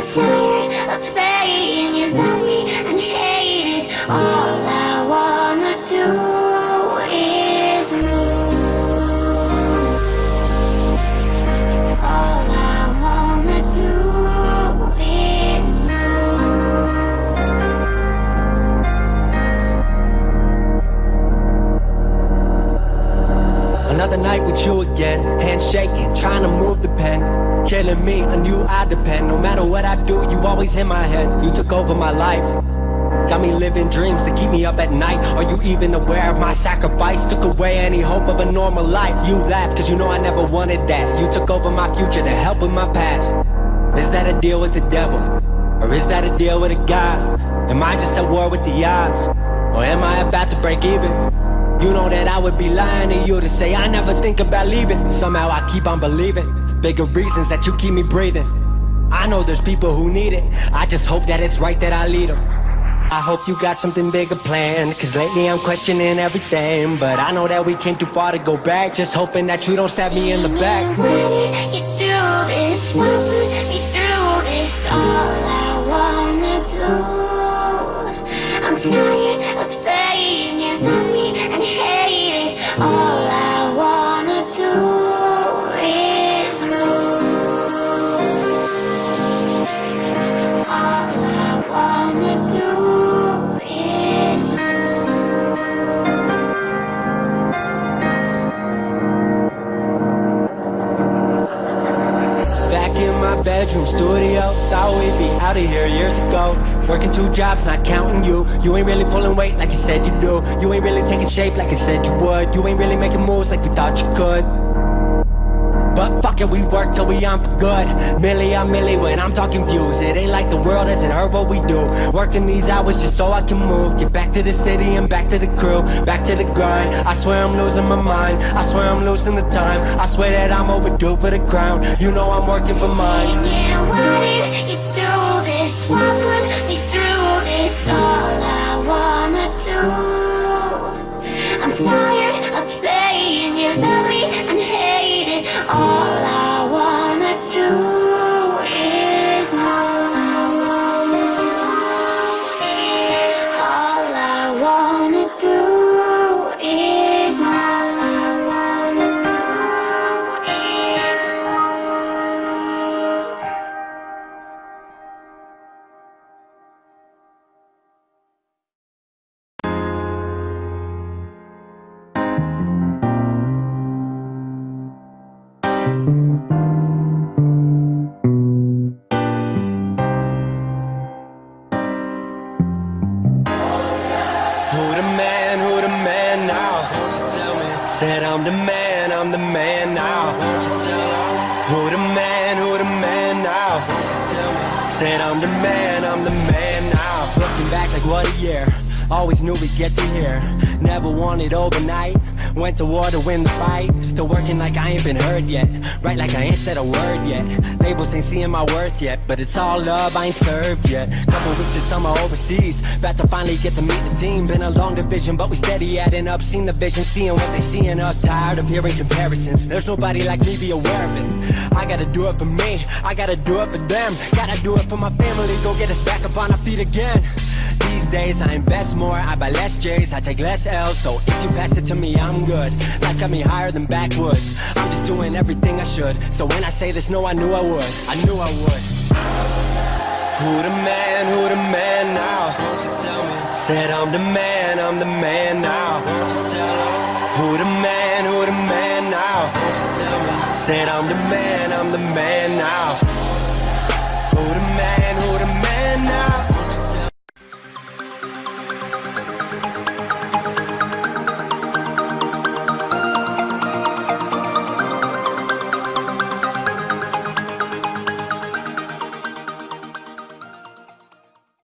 tired another night with you again Hand shaking, trying to move the pen Killing me, on you I depend No matter what I do, you always in my head You took over my life Got me living dreams to keep me up at night Are you even aware of my sacrifice? Took away any hope of a normal life You laughed cause you know I never wanted that You took over my future to help with my past Is that a deal with the devil? Or is that a deal with a God? Am I just at war with the odds? Or am I about to break even? You know that I would be lying to you to say I never think about leaving. Somehow I keep on believing. Bigger reasons that you keep me breathing. I know there's people who need it. I just hope that it's right that I lead them I hope you got something bigger planned Cause lately I'm questioning everything. But I know that we came too far to go back Just hoping that you don't stab me in the back. You do this, walk me through this All I wanna do. I'm bedroom studio. Thought we'd be out of here years ago. Working two jobs, not counting you. You ain't really pulling weight like you said you do. You ain't really taking shape like you said you would. You ain't really making moves like you thought you could but fuck it, we work till we on good. Milli on milli when I'm talking views. It ain't like the world hasn't heard what we do. Working these hours just so I can move. Get back to the city and back to the crew. Back to the grind. I swear I'm losing my mind. I swear I'm losing the time. I swear that I'm overdue for the crown. You know I'm working for mine. Singing, why did you do this? What put me through this? All I wanna do I'm tired hate Who the man, who the man now? Tell me? Said I'm the man, I'm the man now. Tell me? Who the man, who the man now? Tell me? Said I'm the man, I'm the man now. Looking back like what a year. Always knew we'd get to here. Never wanted overnight. Went to war to win the fight. Still working like I ain't been heard yet. Right like I ain't said a word yet. Labels ain't seeing my worth yet. But it's all love, I ain't served yet. Couple weeks of summer overseas. About to finally get to meet the team. Been a long division, but we steady adding up. Seen the vision, seeing what they see in us. Tired of hearing comparisons. There's nobody like me, be aware of it. I gotta do it for me. I gotta do it for them. Gotta do it for my family. Go get us back up on our feet again. Days I invest more, I buy less J's, I take less L's. So if you pass it to me, I'm good. Life got me higher than backwoods. I'm just doing everything I should. So when I say this, no, I knew I would. I knew I would. Who the man, who the man now? Said I'm the man, I'm the man now? Who the man, who the man now? Said I'm the man, I'm the man now. Who the man